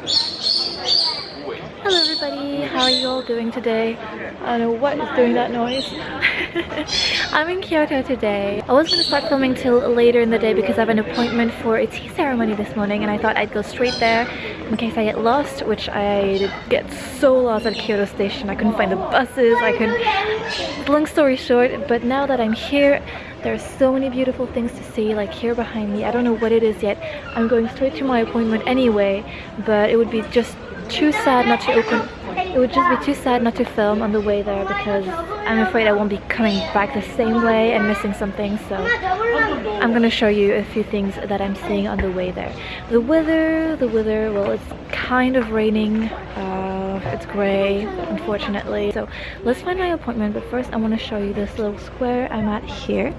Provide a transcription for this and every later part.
Hello everybody, how are you all doing today? I don't know what is doing that noise. I'm in Kyoto today. I was going to start filming till later in the day because I have an appointment for a tea ceremony this morning and I thought I'd go straight there in case I get lost, which I get so lost at Kyoto station. I couldn't find the buses, I couldn't... Long story short, but now that I'm here, there are so many beautiful things to see like here behind me. I don't know what it is yet. I'm going straight to my appointment anyway, but it would be just too sad not to open it would just be too sad not to film on the way there because I'm afraid I won't be coming back the same way and missing something so I'm gonna show you a few things that I'm seeing on the way there. The weather, the weather, well it's kind of raining, uh, it's grey unfortunately so let's find my appointment but first I want to show you this little square I'm at here.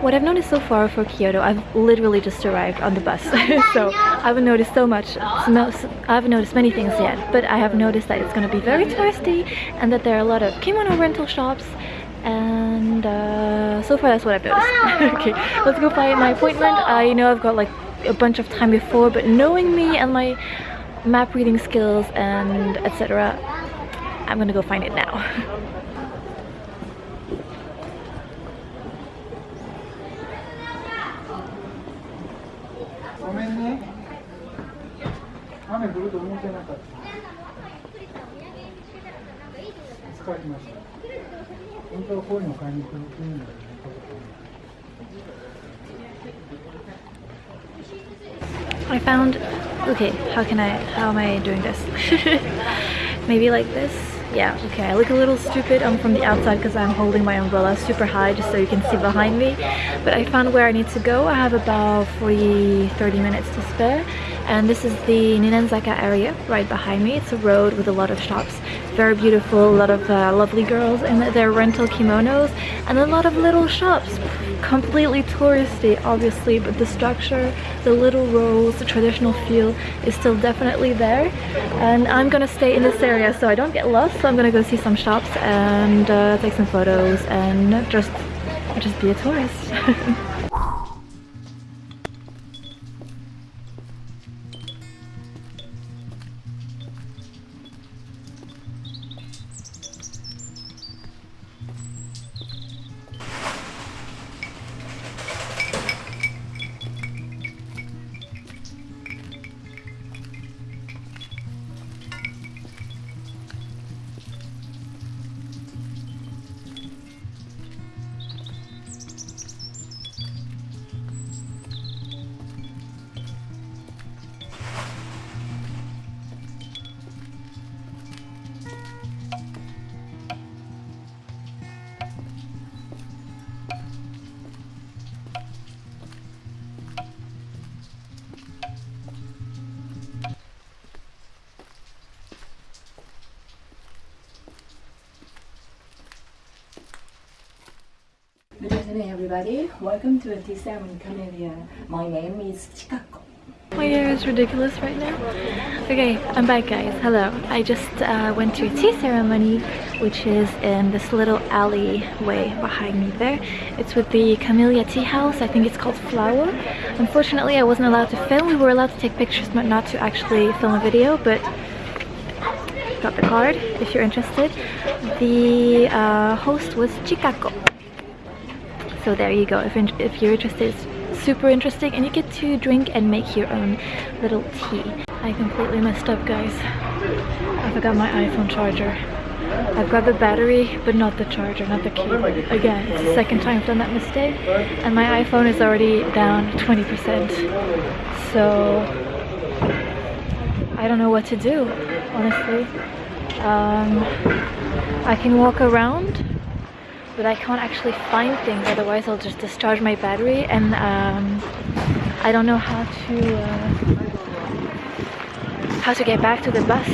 What I've noticed so far for Kyoto, I've literally just arrived on the bus, so I haven't noticed so much, I haven't noticed many things yet, but I have noticed that it's going to be very touristy and that there are a lot of kimono rental shops and uh, so far that's what I've noticed. okay, let's go find my appointment. I know I've got like a bunch of time before, but knowing me and my map reading skills and etc, I'm gonna go find it now. 雨降ると思ってなかった疲れました本当はこういうの買いに来るんだよね I found okay how can I how am I doing this maybe like this yeah okay I look a little stupid I'm from the outside because I'm holding my umbrella super high just so you can see behind me but I found where I need to go I have about 40 30 minutes to spare and this is the Ninenzaka area right behind me. It's a road with a lot of shops. Very beautiful, a lot of uh, lovely girls in their rental kimonos and a lot of little shops. Completely touristy obviously but the structure, the little rows, the traditional feel is still definitely there and I'm gonna stay in this area so I don't get lost so I'm gonna go see some shops and uh, take some photos and just just be a tourist. afternoon, everybody. Welcome to a tea ceremony My name is Chikako. My hair is ridiculous right now. Okay, I'm back guys. Hello. I just uh, went to a tea ceremony which is in this little alleyway behind me there. It's with the Camellia Tea House. I think it's called Flower. Unfortunately, I wasn't allowed to film. We were allowed to take pictures but not to actually film a video, but got the card if you're interested. The uh, host was Chikako. So there you go, if, if you're interested, it's super interesting and you get to drink and make your own little tea. I completely messed up guys. I forgot my iPhone charger. I've got the battery, but not the charger, not the cable. Again, it's the second time I've done that mistake, and my iPhone is already down 20%. So, I don't know what to do, honestly. Um, I can walk around, but I can't actually find things otherwise I'll just discharge my battery and um, I don't know how to uh, how to get back to the bus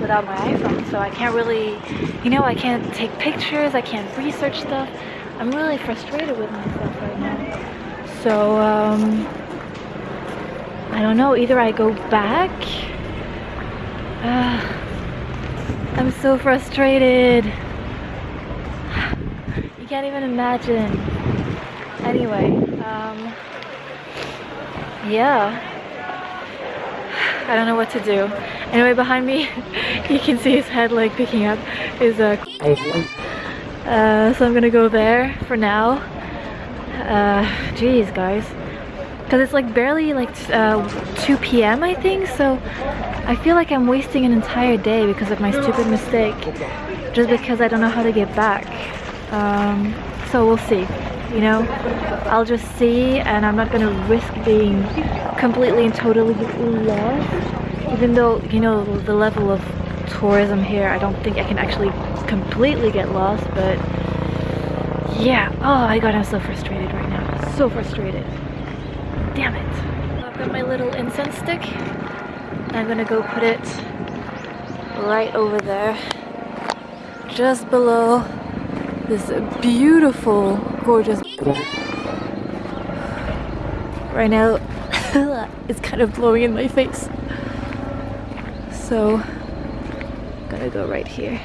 without my iPhone so I can't really you know I can't take pictures I can't research stuff I'm really frustrated with myself right now so um, I don't know either I go back I'm so frustrated. Can't even imagine. Anyway, um, yeah. I don't know what to do. Anyway, behind me, you can see his head like picking up his uh, uh so I'm gonna go there for now. Uh, geez, guys. Because it's like barely like uh, 2 p.m. I think, so I feel like I'm wasting an entire day because of my stupid mistake. Just because I don't know how to get back. Um, so we'll see. You know I'll just see and I'm not gonna risk being completely and totally lost. Even though you know the level of tourism here I don't think I can actually completely get lost but yeah. Oh my god I'm so frustrated right now. So frustrated. Damn it. I've got my little incense stick I'm gonna go put it right over there just below this beautiful gorgeous. Right now it's kind of blowing in my face. So I'm gonna go right here.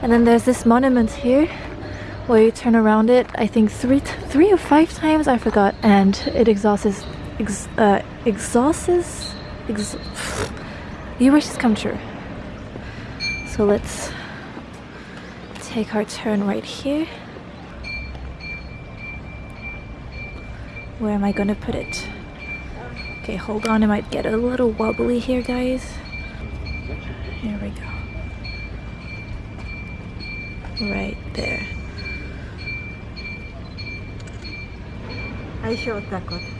And then there's this monument here. Where you turn around it I think three three or five times I forgot. And it exhausts ex uh, exhausts ex your wishes come true. So let's take our turn right here Where am I gonna put it? Okay, hold on, it might get a little wobbly here, guys. Here we go. Right there. I show takot.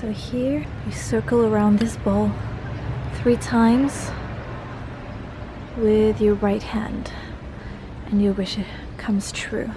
So here, you circle around this ball three times with your right hand and your wish it comes true.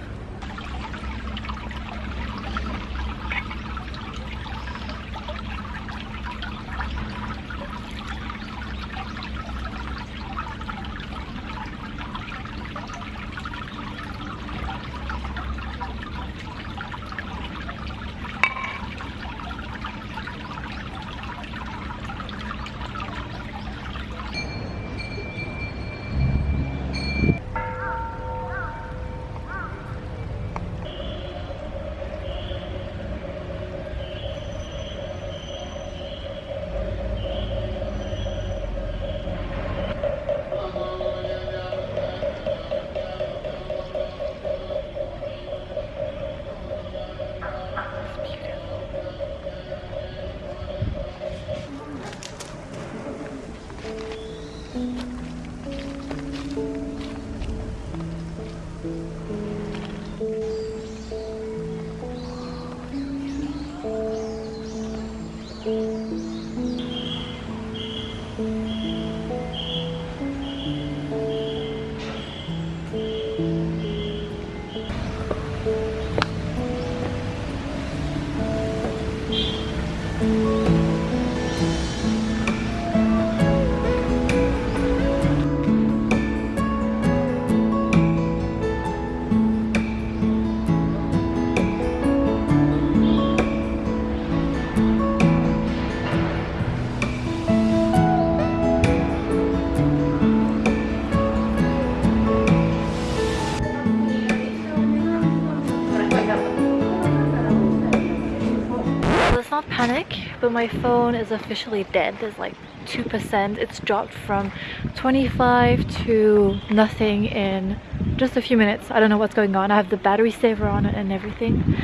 Panic, but my phone is officially dead. There's like 2%. It's dropped from 25 to nothing in just a few minutes. I don't know what's going on. I have the battery saver on it and everything.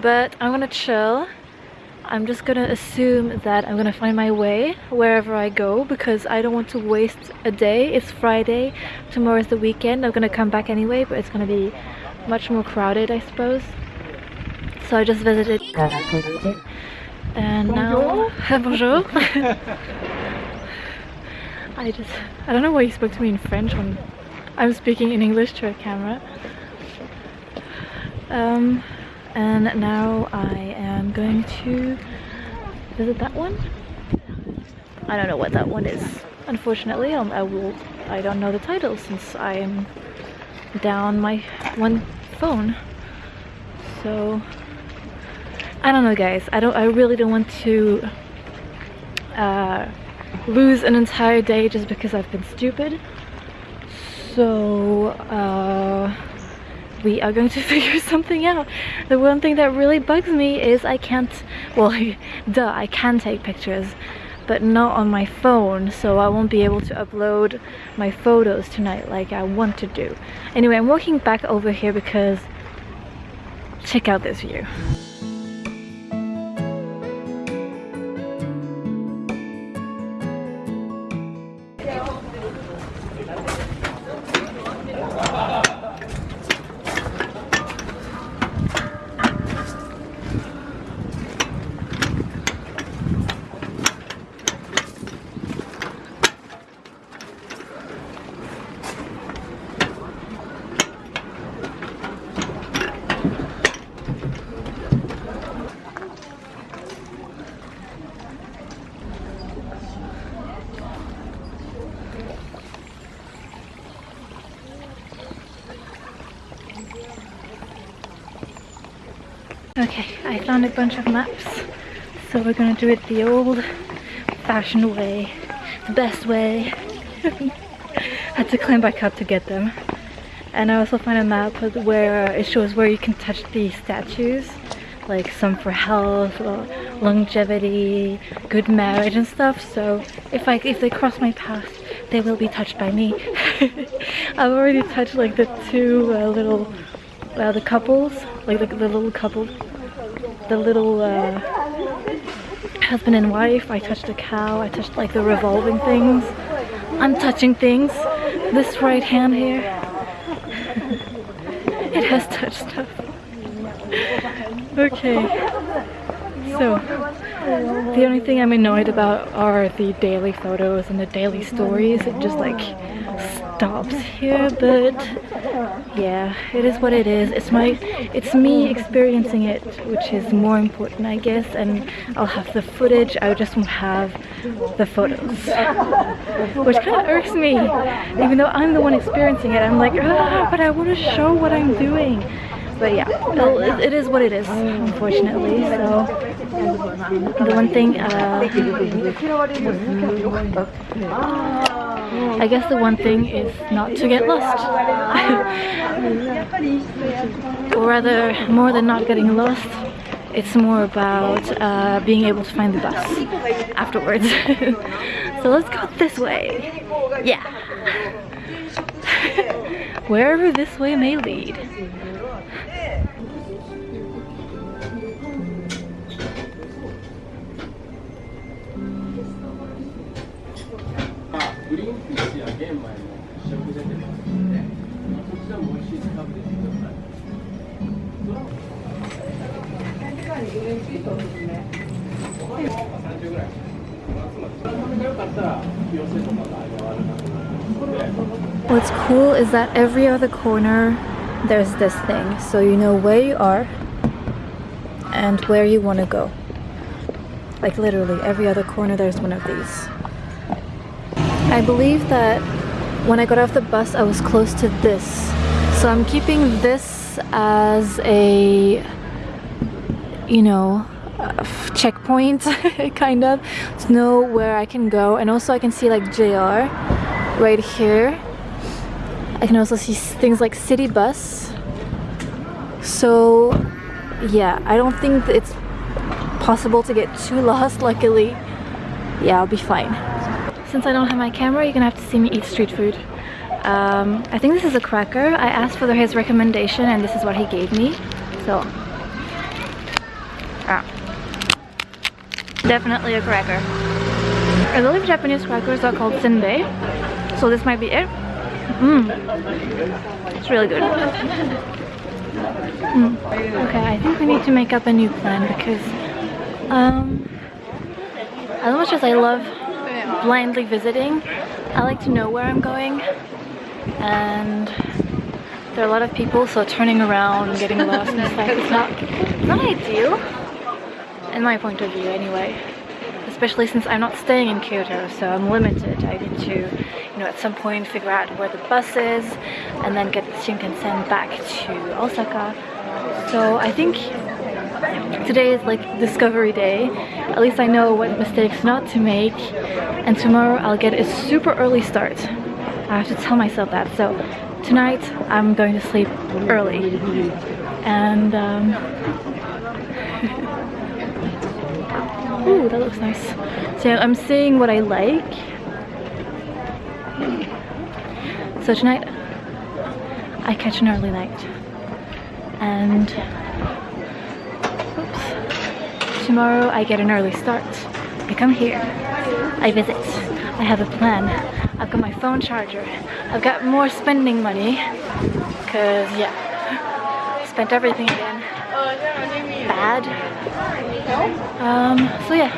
But I'm gonna chill. I'm just gonna assume that I'm gonna find my way wherever I go because I don't want to waste a day. It's Friday, tomorrow is the weekend. I'm gonna come back anyway, but it's gonna be much more crowded, I suppose. So I just visited and now bonjour. I just I don't know why he spoke to me in French when I'm speaking in English to a camera. Um, and now I am going to visit that one. I don't know what that one is. Unfortunately um, I will I don't know the title since I am down my one phone. So I don't know guys. I don't I really don't want to uh, lose an entire day just because I've been stupid. So uh, we are going to figure something out. The one thing that really bugs me is I can't well duh I can take pictures but not on my phone so I won't be able to upload my photos tonight like I want to do. Anyway I'm walking back over here because check out this view Okay, I found a bunch of maps. So we're gonna do it the old fashioned way. The best way. Had to climb back up to get them. And I also found a map where it shows where you can touch the statues. Like some for health, longevity, good marriage and stuff. So if I if they cross my path, they will be touched by me. I've already touched like the two uh, little uh, the couples, like the, the little couple, the little uh, husband and wife. I touched a cow. I touched like the revolving things. I'm touching things. This right hand here, it has touched stuff. Okay, so the only thing I'm annoyed about are the daily photos and the daily stories. It just like stops here, but yeah, it is what it is. It's my, it's me experiencing it, which is more important, I guess. And I'll have the footage. I just won't have the photos, which kind of irks me. Even though I'm the one experiencing it, I'm like, ah, but I want to show what I'm doing. But yeah, it is what it is, unfortunately. So the one thing, uh, I guess the one thing is not to get lost. or rather, more than not getting lost, it's more about uh, being able to find the bus afterwards. so let's go this way. Yeah. Wherever this way may lead. What's cool is that every other corner there's this thing. So you know where you are and where you want to go. Like literally every other corner there's one of these I believe that when I got off the bus I was close to this. So I'm keeping this as a you know checkpoint kind of to know where I can go. And also I can see like JR right here. I can also see things like city bus. So yeah I don't think it's possible to get too lost luckily. Yeah I'll be fine since I don't have my camera you're gonna have to see me eat street food um, I think this is a cracker I asked for his recommendation and this is what he gave me so ah. definitely a cracker I believe Japanese crackers are called senbei so this might be it Mmm. It's really good. Mm. Okay, I think we need to make up a new plan because um, as much as I love blindly visiting, I like to know where I'm going and there are a lot of people so turning around and getting lost and stuff is not, not ideal in my point of view anyway. Especially since I'm not staying in Kyoto so I'm limited. I need to you know at some point figure out where the bus is and then get the Shinkansen back to Osaka. So I think today is like discovery day. At least I know what mistakes not to make. And tomorrow I'll get a super early start. I have to tell myself that. So tonight I'm going to sleep early. And um, Ooh, that looks nice. So I'm seeing what I like. So tonight I catch an early night. And. Tomorrow I get an early start. I come here. I visit. I have a plan. I've got my phone charger. I've got more spending money. Cause yeah, spent everything again. Bad. Um, so yeah,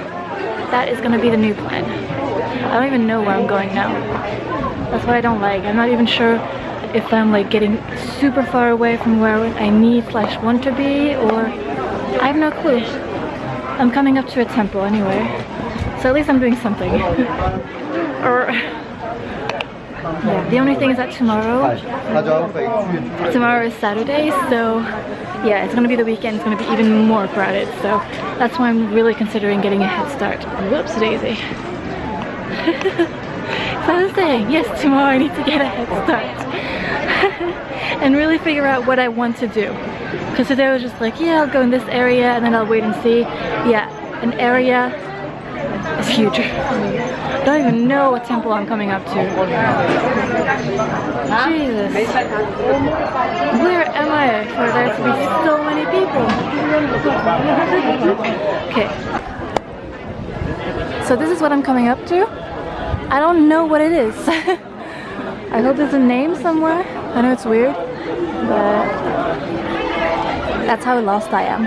that is gonna be the new plan. I don't even know where I'm going now. That's what I don't like. I'm not even sure if I'm like getting super far away from where I need slash want to be or I have no clue. I'm coming up to a temple anyway. So at least I'm doing something. or yeah, the only thing is that tomorrow tomorrow is Saturday, so yeah, it's gonna be the weekend, it's gonna be even more crowded, so that's why I'm really considering getting a head start. Whoops daisy. so I was saying, yes, tomorrow I need to get a head start. and really figure out what I want to do. Because today I was just like, yeah, I'll go in this area and then I'll wait and see. Yeah, an area is huge. I don't even know what temple I'm coming up to. Jesus. Where am I for there to be so many people? okay. So this is what I'm coming up to. I don't know what it is. I hope there's a name somewhere. I know it's weird, but that's how lost I am.